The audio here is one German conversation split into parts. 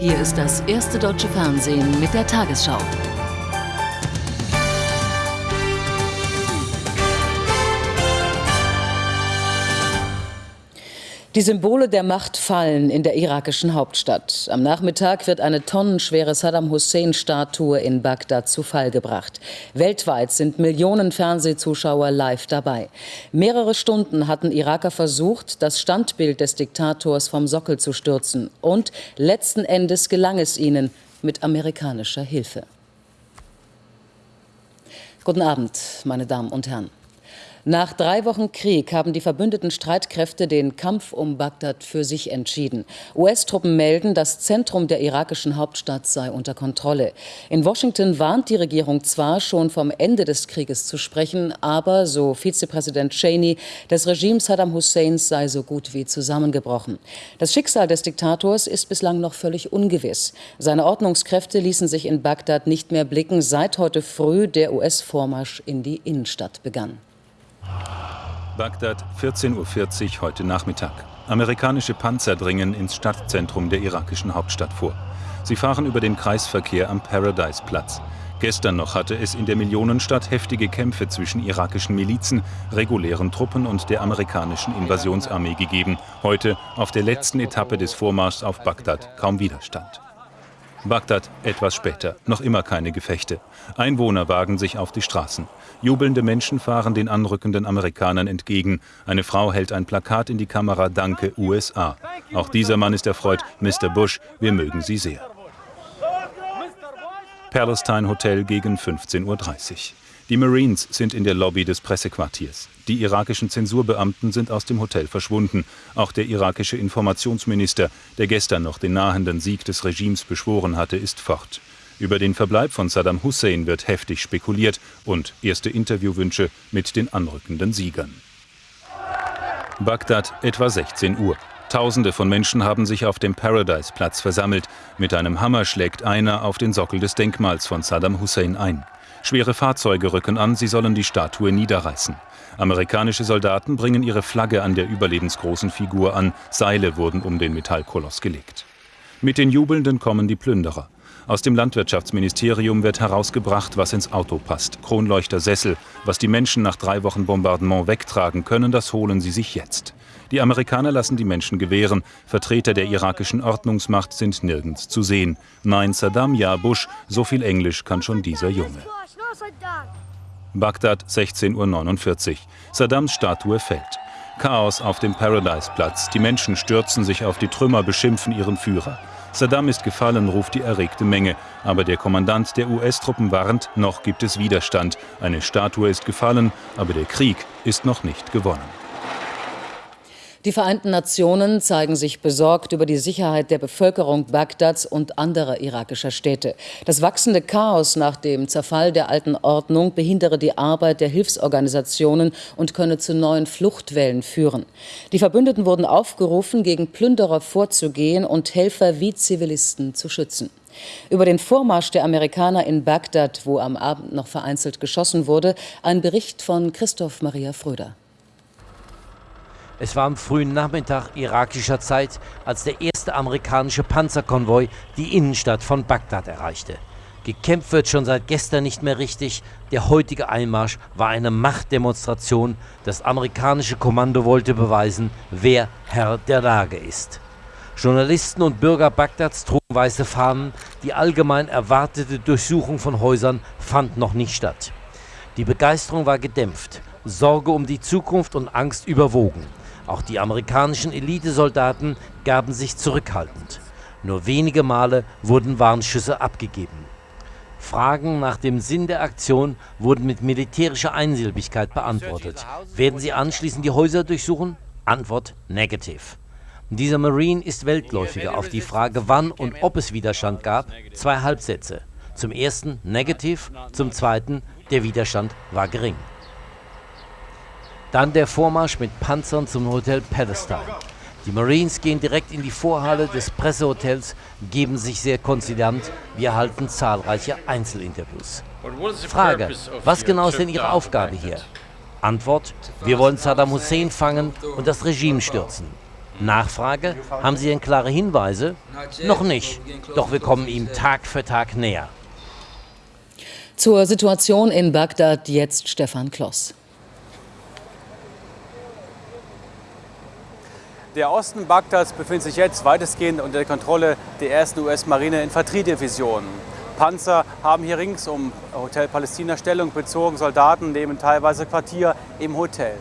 Hier ist das erste deutsche Fernsehen mit der Tagesschau. Die Symbole der Macht fallen in der irakischen Hauptstadt. Am Nachmittag wird eine tonnenschwere Saddam Hussein-Statue in Bagdad zu Fall gebracht. Weltweit sind Millionen Fernsehzuschauer live dabei. Mehrere Stunden hatten Iraker versucht, das Standbild des Diktators vom Sockel zu stürzen. Und letzten Endes gelang es ihnen mit amerikanischer Hilfe. Guten Abend, meine Damen und Herren. Nach drei Wochen Krieg haben die verbündeten Streitkräfte den Kampf um Bagdad für sich entschieden. US-Truppen melden, das Zentrum der irakischen Hauptstadt sei unter Kontrolle. In Washington warnt die Regierung zwar schon vom Ende des Krieges zu sprechen, aber, so Vizepräsident Cheney, das Regime Saddam Husseins sei so gut wie zusammengebrochen. Das Schicksal des Diktators ist bislang noch völlig ungewiss. Seine Ordnungskräfte ließen sich in Bagdad nicht mehr blicken, seit heute früh der US-Vormarsch in die Innenstadt begann. Bagdad, 14.40 Uhr heute Nachmittag. Amerikanische Panzer dringen ins Stadtzentrum der irakischen Hauptstadt vor. Sie fahren über den Kreisverkehr am Paradise-Platz. Gestern noch hatte es in der Millionenstadt heftige Kämpfe zwischen irakischen Milizen, regulären Truppen und der amerikanischen Invasionsarmee gegeben. Heute, auf der letzten Etappe des Vormarschs auf Bagdad, kaum Widerstand. Bagdad etwas später, noch immer keine Gefechte. Einwohner wagen sich auf die Straßen. Jubelnde Menschen fahren den anrückenden Amerikanern entgegen. Eine Frau hält ein Plakat in die Kamera Danke USA. Auch dieser Mann ist erfreut. Mr. Bush, wir mögen Sie sehr. Palestine Hotel gegen 15.30 Uhr. Die Marines sind in der Lobby des Pressequartiers. Die irakischen Zensurbeamten sind aus dem Hotel verschwunden. Auch der irakische Informationsminister, der gestern noch den nahenden Sieg des Regimes beschworen hatte, ist fort. Über den Verbleib von Saddam Hussein wird heftig spekuliert und erste Interviewwünsche mit den anrückenden Siegern. Bagdad etwa 16 Uhr. Tausende von Menschen haben sich auf dem Paradise-Platz versammelt. Mit einem Hammer schlägt einer auf den Sockel des Denkmals von Saddam Hussein ein. Schwere Fahrzeuge rücken an, sie sollen die Statue niederreißen. Amerikanische Soldaten bringen ihre Flagge an der überlebensgroßen Figur an. Seile wurden um den Metallkoloss gelegt. Mit den Jubelnden kommen die Plünderer. Aus dem Landwirtschaftsministerium wird herausgebracht, was ins Auto passt. Kronleuchter, Sessel. Was die Menschen nach drei Wochen Bombardement wegtragen können, das holen sie sich jetzt. Die Amerikaner lassen die Menschen gewähren. Vertreter der irakischen Ordnungsmacht sind nirgends zu sehen. Nein, Saddam, ja, Bush, so viel Englisch kann schon dieser Junge. Bagdad, 16.49 Uhr. Saddams Statue fällt. Chaos auf dem Paradise-Platz. Die Menschen stürzen sich auf die Trümmer, beschimpfen ihren Führer. Saddam ist gefallen, ruft die erregte Menge. Aber der Kommandant der US-Truppen warnt, noch gibt es Widerstand. Eine Statue ist gefallen, aber der Krieg ist noch nicht gewonnen. Die Vereinten Nationen zeigen sich besorgt über die Sicherheit der Bevölkerung Bagdads und anderer irakischer Städte. Das wachsende Chaos nach dem Zerfall der alten Ordnung behindere die Arbeit der Hilfsorganisationen und könne zu neuen Fluchtwellen führen. Die Verbündeten wurden aufgerufen, gegen Plünderer vorzugehen und Helfer wie Zivilisten zu schützen. Über den Vormarsch der Amerikaner in Bagdad, wo am Abend noch vereinzelt geschossen wurde, ein Bericht von Christoph Maria Fröder. Es war am frühen Nachmittag irakischer Zeit, als der erste amerikanische Panzerkonvoi die Innenstadt von Bagdad erreichte. Gekämpft wird schon seit gestern nicht mehr richtig. Der heutige Einmarsch war eine Machtdemonstration. Das amerikanische Kommando wollte beweisen, wer Herr der Lage ist. Journalisten und Bürger Bagdads trugen weiße Fahnen. Die allgemein erwartete Durchsuchung von Häusern fand noch nicht statt. Die Begeisterung war gedämpft. Sorge um die Zukunft und Angst überwogen. Auch die amerikanischen Elitesoldaten gaben sich zurückhaltend. Nur wenige Male wurden Warnschüsse abgegeben. Fragen nach dem Sinn der Aktion wurden mit militärischer Einsilbigkeit beantwortet. Werden sie anschließend die Häuser durchsuchen? Antwort negative. Dieser Marine ist Weltläufiger auf die Frage, wann und ob es Widerstand gab. Zwei Halbsätze. Zum ersten negativ, zum zweiten, der Widerstand war gering. Dann der Vormarsch mit Panzern zum Hotel Palestine. Die Marines gehen direkt in die Vorhalle des Pressehotels, geben sich sehr konzident. Wir erhalten zahlreiche Einzelinterviews. Frage, was genau ist denn Ihre Aufgabe hier? Antwort, wir wollen Saddam Hussein fangen und das Regime stürzen. Nachfrage, haben Sie denn klare Hinweise? Noch nicht, doch wir kommen ihm Tag für Tag näher. Zur Situation in Bagdad jetzt Stefan Kloss. Der Osten Bagdads befindet sich jetzt weitestgehend unter der Kontrolle der ersten US-Marine-Infanteriedivision. Panzer haben hier rings um Hotel Palästina Stellung bezogen. Soldaten nehmen teilweise Quartier im Hotel.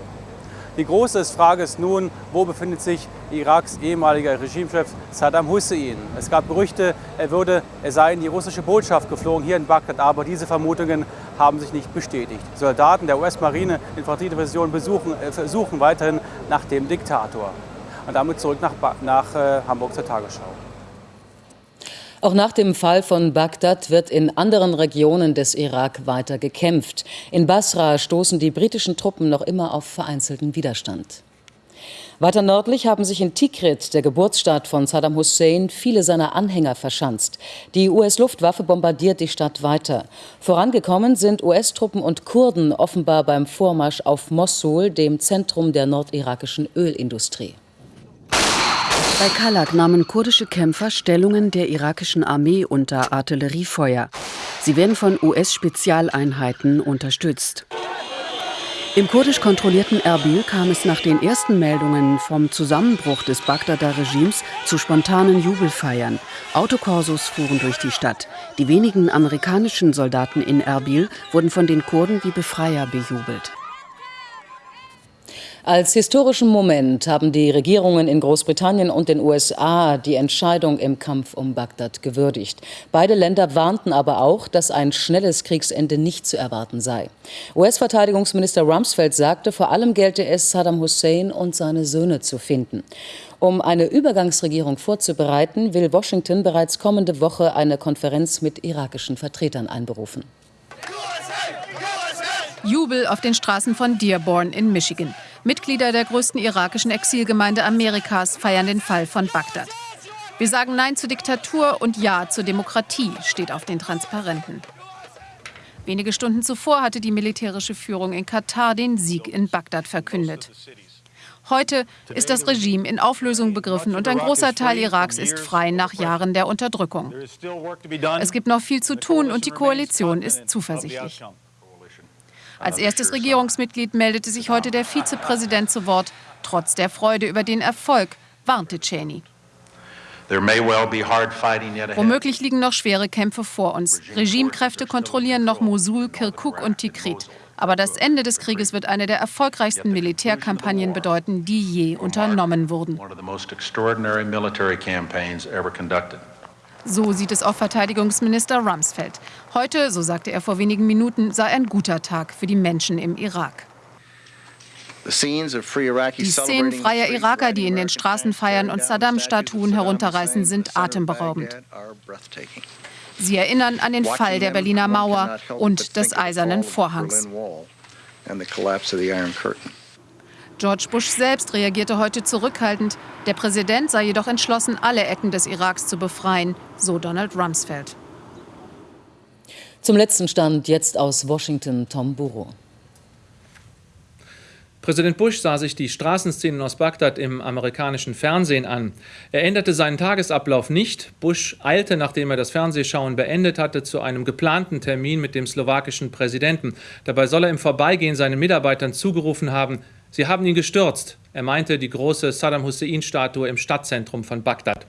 Die große Frage ist nun, wo befindet sich Iraks ehemaliger Regimechef Saddam Hussein? Es gab Gerüchte, er, würde, er sei in die russische Botschaft geflogen hier in Bagdad, aber diese Vermutungen haben sich nicht bestätigt. Soldaten der US-Marine Infanteriedivision äh, suchen weiterhin nach dem Diktator. Und damit zurück nach, nach äh, Hamburg zur Tagesschau. Auch nach dem Fall von Bagdad wird in anderen Regionen des Irak weiter gekämpft. In Basra stoßen die britischen Truppen noch immer auf vereinzelten Widerstand. Weiter nördlich haben sich in Tikrit, der Geburtsstadt von Saddam Hussein, viele seiner Anhänger verschanzt. Die US-Luftwaffe bombardiert die Stadt weiter. Vorangekommen sind US-Truppen und Kurden offenbar beim Vormarsch auf Mossul, dem Zentrum der nordirakischen Ölindustrie. Bei Kalak nahmen kurdische Kämpfer Stellungen der irakischen Armee unter Artilleriefeuer. Sie werden von US-Spezialeinheiten unterstützt. Im kurdisch kontrollierten Erbil kam es nach den ersten Meldungen vom Zusammenbruch des Bagdader Regimes zu spontanen Jubelfeiern. Autokorsos fuhren durch die Stadt. Die wenigen amerikanischen Soldaten in Erbil wurden von den Kurden wie Befreier bejubelt. Als historischen Moment haben die Regierungen in Großbritannien und den USA die Entscheidung im Kampf um Bagdad gewürdigt. Beide Länder warnten aber auch, dass ein schnelles Kriegsende nicht zu erwarten sei. US-Verteidigungsminister Rumsfeld sagte, vor allem gelte es, Saddam Hussein und seine Söhne zu finden. Um eine Übergangsregierung vorzubereiten, will Washington bereits kommende Woche eine Konferenz mit irakischen Vertretern einberufen. Jubel auf den Straßen von Dearborn in Michigan. Mitglieder der größten irakischen Exilgemeinde Amerikas feiern den Fall von Bagdad. Wir sagen Nein zur Diktatur und Ja zur Demokratie, steht auf den Transparenten. Wenige Stunden zuvor hatte die militärische Führung in Katar den Sieg in Bagdad verkündet. Heute ist das Regime in Auflösung begriffen und ein großer Teil Iraks ist frei nach Jahren der Unterdrückung. Es gibt noch viel zu tun und die Koalition ist zuversichtlich. Als erstes Regierungsmitglied meldete sich heute der Vizepräsident zu Wort. Trotz der Freude über den Erfolg warnte Cheney. Womöglich liegen noch schwere Kämpfe vor uns. Regimekräfte kontrollieren noch Mosul, Kirkuk und Tikrit. Aber das Ende des Krieges wird eine der erfolgreichsten Militärkampagnen bedeuten, die je unternommen wurden. So sieht es auch Verteidigungsminister Rumsfeld. Heute, so sagte er vor wenigen Minuten, sei ein guter Tag für die Menschen im Irak. Die Szenen freier Iraker, die in den Straßen feiern und Saddam-Statuen herunterreißen, sind atemberaubend. Sie erinnern an den Fall der Berliner Mauer und des Eisernen Vorhangs. George Bush selbst reagierte heute zurückhaltend. Der Präsident sei jedoch entschlossen, alle Ecken des Iraks zu befreien, so Donald Rumsfeld. Zum letzten Stand jetzt aus Washington Tom Burrow. Präsident Bush sah sich die Straßenszenen aus Bagdad im amerikanischen Fernsehen an. Er änderte seinen Tagesablauf nicht. Bush eilte, nachdem er das Fernsehschauen beendet hatte, zu einem geplanten Termin mit dem slowakischen Präsidenten. Dabei soll er im Vorbeigehen seinen Mitarbeitern zugerufen haben, Sie haben ihn gestürzt. Er meinte die große Saddam Hussein-Statue im Stadtzentrum von Bagdad.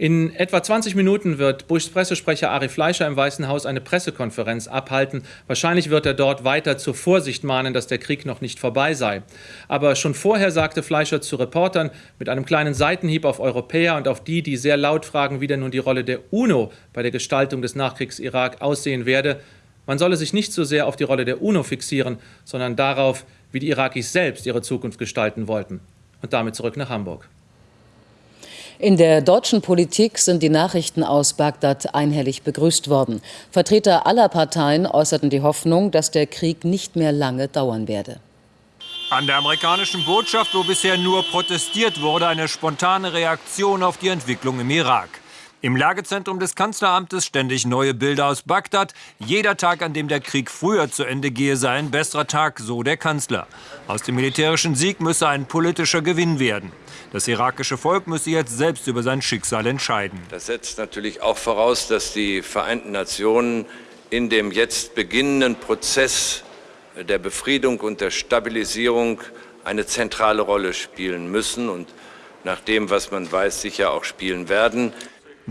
In etwa 20 Minuten wird Bushs Pressesprecher Ari Fleischer im Weißen Haus eine Pressekonferenz abhalten. Wahrscheinlich wird er dort weiter zur Vorsicht mahnen, dass der Krieg noch nicht vorbei sei. Aber schon vorher sagte Fleischer zu Reportern mit einem kleinen Seitenhieb auf Europäer und auf die, die sehr laut fragen, wie denn nun die Rolle der UNO bei der Gestaltung des Nachkriegs-Irak aussehen werde, man solle sich nicht so sehr auf die Rolle der UNO fixieren, sondern darauf, wie die Irakis selbst ihre Zukunft gestalten wollten. Und damit zurück nach Hamburg. In der deutschen Politik sind die Nachrichten aus Bagdad einhellig begrüßt worden. Vertreter aller Parteien äußerten die Hoffnung, dass der Krieg nicht mehr lange dauern werde. An der amerikanischen Botschaft, wo bisher nur protestiert wurde, eine spontane Reaktion auf die Entwicklung im Irak. Im Lagezentrum des Kanzleramtes ständig neue Bilder aus Bagdad. Jeder Tag, an dem der Krieg früher zu Ende gehe, sei ein besserer Tag, so der Kanzler. Aus dem militärischen Sieg müsse ein politischer Gewinn werden. Das irakische Volk müsse jetzt selbst über sein Schicksal entscheiden. Das setzt natürlich auch voraus, dass die Vereinten Nationen in dem jetzt beginnenden Prozess der Befriedung und der Stabilisierung eine zentrale Rolle spielen müssen und nach dem, was man weiß, sicher auch spielen werden.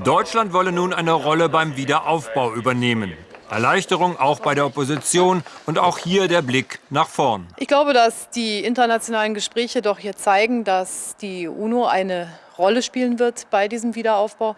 Deutschland wolle nun eine Rolle beim Wiederaufbau übernehmen. Erleichterung auch bei der Opposition und auch hier der Blick nach vorn. Ich glaube, dass die internationalen Gespräche doch hier zeigen, dass die UNO eine Rolle spielen wird bei diesem Wiederaufbau.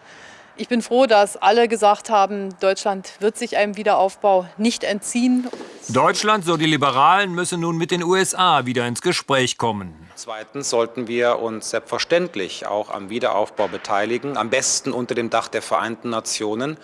Ich bin froh, dass alle gesagt haben, Deutschland wird sich einem Wiederaufbau nicht entziehen. Deutschland, so die Liberalen, müsse nun mit den USA wieder ins Gespräch kommen. Zweitens sollten wir uns selbstverständlich auch am Wiederaufbau beteiligen, am besten unter dem Dach der Vereinten Nationen.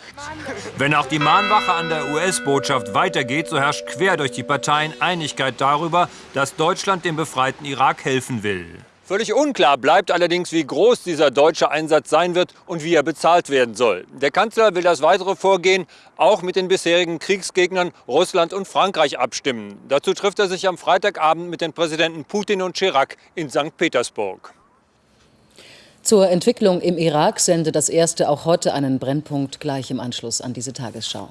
Wenn auch die Mahnwache an der US-Botschaft weitergeht, so herrscht quer durch die Parteien Einigkeit darüber, dass Deutschland dem befreiten Irak helfen will. Völlig unklar bleibt allerdings, wie groß dieser deutsche Einsatz sein wird und wie er bezahlt werden soll. Der Kanzler will das weitere Vorgehen auch mit den bisherigen Kriegsgegnern Russland und Frankreich abstimmen. Dazu trifft er sich am Freitagabend mit den Präsidenten Putin und Chirac in St. Petersburg. Zur Entwicklung im Irak sendet das erste auch heute einen Brennpunkt gleich im Anschluss an diese Tagesschau.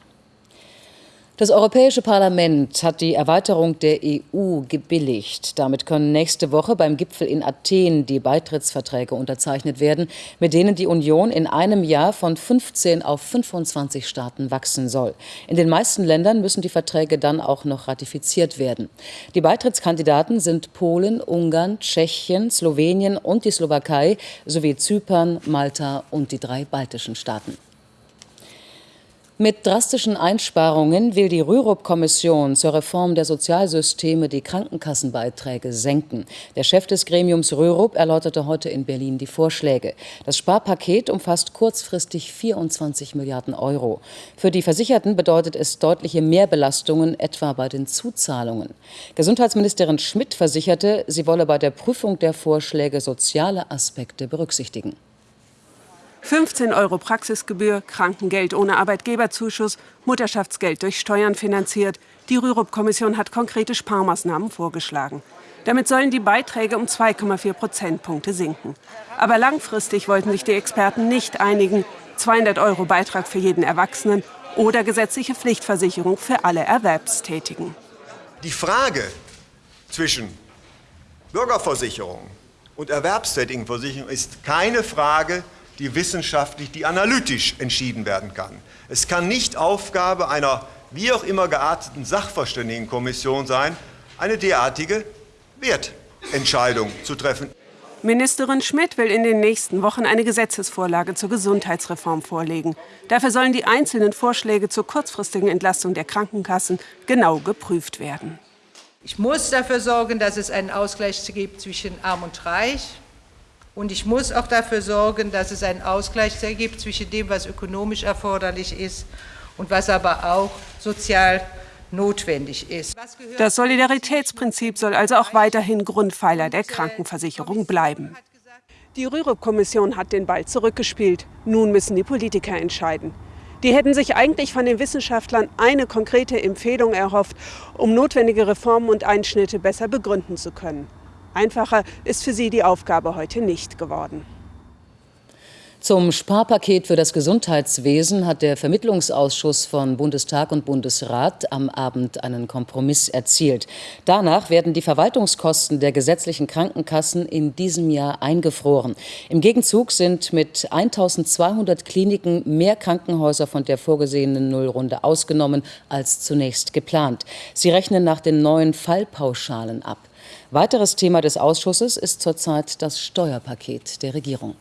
Das Europäische Parlament hat die Erweiterung der EU gebilligt. Damit können nächste Woche beim Gipfel in Athen die Beitrittsverträge unterzeichnet werden, mit denen die Union in einem Jahr von 15 auf 25 Staaten wachsen soll. In den meisten Ländern müssen die Verträge dann auch noch ratifiziert werden. Die Beitrittskandidaten sind Polen, Ungarn, Tschechien, Slowenien und die Slowakei sowie Zypern, Malta und die drei baltischen Staaten. Mit drastischen Einsparungen will die Rürup-Kommission zur Reform der Sozialsysteme die Krankenkassenbeiträge senken. Der Chef des Gremiums Rürup erläuterte heute in Berlin die Vorschläge. Das Sparpaket umfasst kurzfristig 24 Milliarden Euro. Für die Versicherten bedeutet es deutliche Mehrbelastungen, etwa bei den Zuzahlungen. Gesundheitsministerin Schmidt versicherte, sie wolle bei der Prüfung der Vorschläge soziale Aspekte berücksichtigen. 15 Euro Praxisgebühr, Krankengeld ohne Arbeitgeberzuschuss, Mutterschaftsgeld durch Steuern finanziert. Die Rürup-Kommission hat konkrete Sparmaßnahmen vorgeschlagen. Damit sollen die Beiträge um 2,4 Prozentpunkte sinken. Aber langfristig wollten sich die Experten nicht einigen. 200 Euro Beitrag für jeden Erwachsenen oder gesetzliche Pflichtversicherung für alle Erwerbstätigen. Die Frage zwischen Bürgerversicherung und Erwerbstätigenversicherung ist keine Frage, die wissenschaftlich, die analytisch entschieden werden kann. Es kann nicht Aufgabe einer wie auch immer gearteten Sachverständigenkommission sein, eine derartige Wertentscheidung zu treffen. Ministerin Schmidt will in den nächsten Wochen eine Gesetzesvorlage zur Gesundheitsreform vorlegen. Dafür sollen die einzelnen Vorschläge zur kurzfristigen Entlastung der Krankenkassen genau geprüft werden. Ich muss dafür sorgen, dass es einen Ausgleich gibt zwischen Arm und Reich, und ich muss auch dafür sorgen, dass es einen Ausgleich gibt zwischen dem, was ökonomisch erforderlich ist und was aber auch sozial notwendig ist. Das Solidaritätsprinzip soll also auch weiterhin Grundpfeiler der Krankenversicherung bleiben. Die Rürup-Kommission hat den Ball zurückgespielt. Nun müssen die Politiker entscheiden. Die hätten sich eigentlich von den Wissenschaftlern eine konkrete Empfehlung erhofft, um notwendige Reformen und Einschnitte besser begründen zu können. Einfacher ist für sie die Aufgabe heute nicht geworden. Zum Sparpaket für das Gesundheitswesen hat der Vermittlungsausschuss von Bundestag und Bundesrat am Abend einen Kompromiss erzielt. Danach werden die Verwaltungskosten der gesetzlichen Krankenkassen in diesem Jahr eingefroren. Im Gegenzug sind mit 1200 Kliniken mehr Krankenhäuser von der vorgesehenen Nullrunde ausgenommen als zunächst geplant. Sie rechnen nach den neuen Fallpauschalen ab. Weiteres Thema des Ausschusses ist zurzeit das Steuerpaket der Regierung.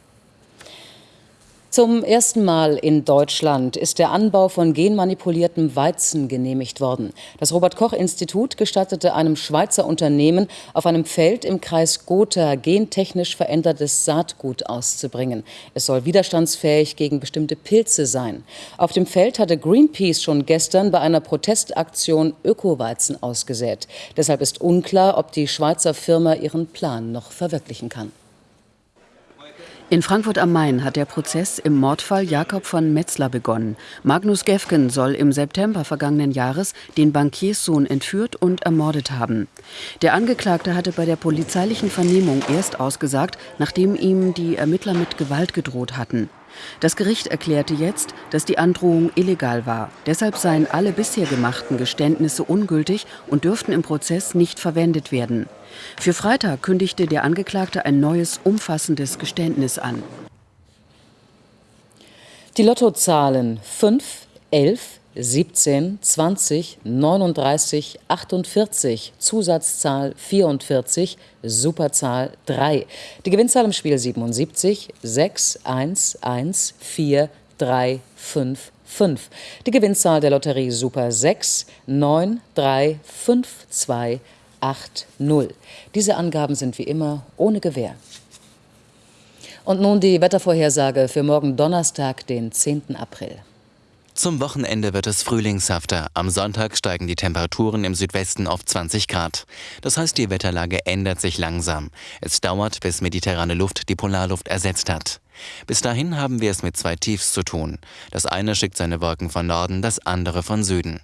Zum ersten Mal in Deutschland ist der Anbau von genmanipuliertem Weizen genehmigt worden. Das Robert-Koch-Institut gestattete einem Schweizer Unternehmen, auf einem Feld im Kreis Gotha gentechnisch verändertes Saatgut auszubringen. Es soll widerstandsfähig gegen bestimmte Pilze sein. Auf dem Feld hatte Greenpeace schon gestern bei einer Protestaktion Ökoweizen ausgesät. Deshalb ist unklar, ob die Schweizer Firma ihren Plan noch verwirklichen kann. In Frankfurt am Main hat der Prozess im Mordfall Jakob von Metzler begonnen. Magnus Gefgen soll im September vergangenen Jahres den Bankierssohn entführt und ermordet haben. Der Angeklagte hatte bei der polizeilichen Vernehmung erst ausgesagt, nachdem ihm die Ermittler mit Gewalt gedroht hatten. Das Gericht erklärte jetzt, dass die Androhung illegal war. Deshalb seien alle bisher gemachten Geständnisse ungültig und dürften im Prozess nicht verwendet werden. Für Freitag kündigte der Angeklagte ein neues, umfassendes Geständnis an. Die Lottozahlen 5, 11, 17, 20, 39, 48, Zusatzzahl 44, Superzahl 3. Die Gewinnzahl im Spiel 77, 6, 1, 1, 4, 3, 5, 5. Die Gewinnzahl der Lotterie Super 6, 9, 3, 5, 2, 8, 0. Diese Angaben sind wie immer ohne Gewähr. Und nun die Wettervorhersage für morgen Donnerstag, den 10. April. Zum Wochenende wird es frühlingshafter. Am Sonntag steigen die Temperaturen im Südwesten auf 20 Grad. Das heißt, die Wetterlage ändert sich langsam. Es dauert, bis mediterrane Luft die Polarluft ersetzt hat. Bis dahin haben wir es mit zwei Tiefs zu tun. Das eine schickt seine Wolken von Norden, das andere von Süden.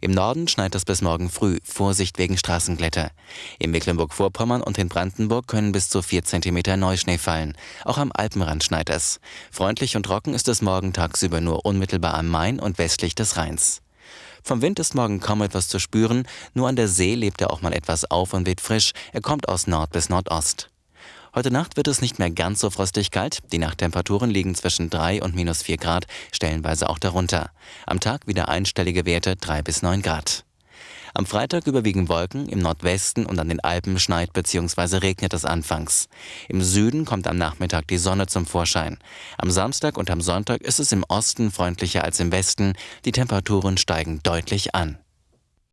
Im Norden schneit es bis morgen früh, Vorsicht wegen Straßenglätter. In Mecklenburg-Vorpommern und in Brandenburg können bis zu 4 cm Neuschnee fallen. Auch am Alpenrand schneit es. Freundlich und trocken ist es morgen tagsüber nur unmittelbar am Main und westlich des Rheins. Vom Wind ist morgen kaum etwas zu spüren, nur an der See lebt er auch mal etwas auf und weht frisch, er kommt aus Nord bis Nordost. Heute Nacht wird es nicht mehr ganz so frostig kalt. Die Nachttemperaturen liegen zwischen 3 und minus 4 Grad, stellenweise auch darunter. Am Tag wieder einstellige Werte 3 bis 9 Grad. Am Freitag überwiegen Wolken, im Nordwesten und an den Alpen schneit bzw. regnet es anfangs. Im Süden kommt am Nachmittag die Sonne zum Vorschein. Am Samstag und am Sonntag ist es im Osten freundlicher als im Westen, die Temperaturen steigen deutlich an.